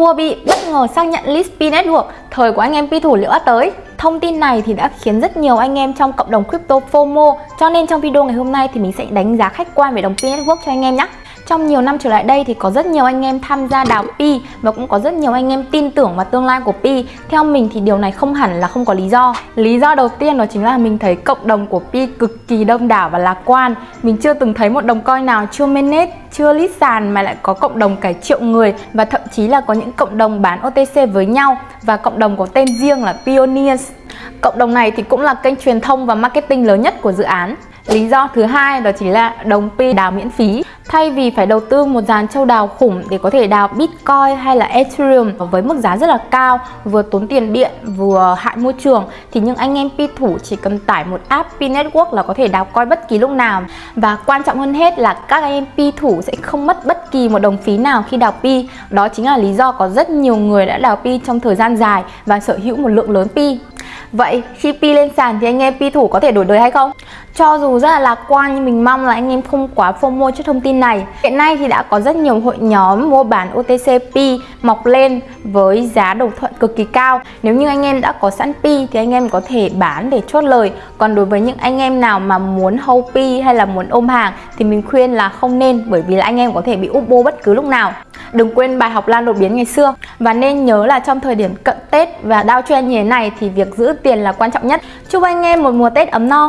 Huobi bất ngờ xác nhận list P Network, thời của anh em Pi thủ liệu tới. Thông tin này thì đã khiến rất nhiều anh em trong cộng đồng crypto FOMO, cho nên trong video ngày hôm nay thì mình sẽ đánh giá khách quan về đồng P Network cho anh em nhé. Trong nhiều năm trở lại đây thì có rất nhiều anh em tham gia đào Pi và cũng có rất nhiều anh em tin tưởng vào tương lai của Pi. Theo mình thì điều này không hẳn là không có lý do. Lý do đầu tiên đó chính là mình thấy cộng đồng của Pi cực kỳ đông đảo và lạc quan. Mình chưa từng thấy một đồng coin nào chưa mainnet, chưa list sàn mà lại có cộng đồng cả triệu người và thậm chí là có những cộng đồng bán OTC với nhau và cộng đồng có tên riêng là Pioneers. Cộng đồng này thì cũng là kênh truyền thông và marketing lớn nhất của dự án. Lý do thứ hai đó chính là đồng Pi đào miễn phí. Thay vì phải đầu tư một dàn châu đào khủng để có thể đào Bitcoin hay là Ethereum với mức giá rất là cao, vừa tốn tiền điện vừa hại môi trường thì những anh em Pi thủ chỉ cần tải một app Pi Network là có thể đào coin bất kỳ lúc nào. Và quan trọng hơn hết là các anh em Pi thủ sẽ không mất bất kỳ một đồng phí nào khi đào Pi. Đó chính là lý do có rất nhiều người đã đào Pi trong thời gian dài và sở hữu một lượng lớn Pi. Vậy khi Pi lên sàn thì anh em Pi thủ có thể đổi đời hay không? Cho dù rất là lạc quan, nhưng mình mong là anh em không quá FOMO trước thông tin này. Hiện nay thì đã có rất nhiều hội nhóm mua bán OTC Pi mọc lên với giá đồng thuận cực kỳ cao. Nếu như anh em đã có sẵn Pi thì anh em có thể bán để chốt lời. Còn đối với những anh em nào mà muốn hold Pi hay là muốn ôm hàng thì mình khuyên là không nên, bởi vì là anh em có thể bị upo bất cứ lúc nào. Đừng quên bài học lan đột biến ngày xưa Và nên nhớ là trong thời điểm cận Tết và đao trend như thế này thì việc giữ tiền là quan trọng nhất Chúc anh em một mùa Tết ấm no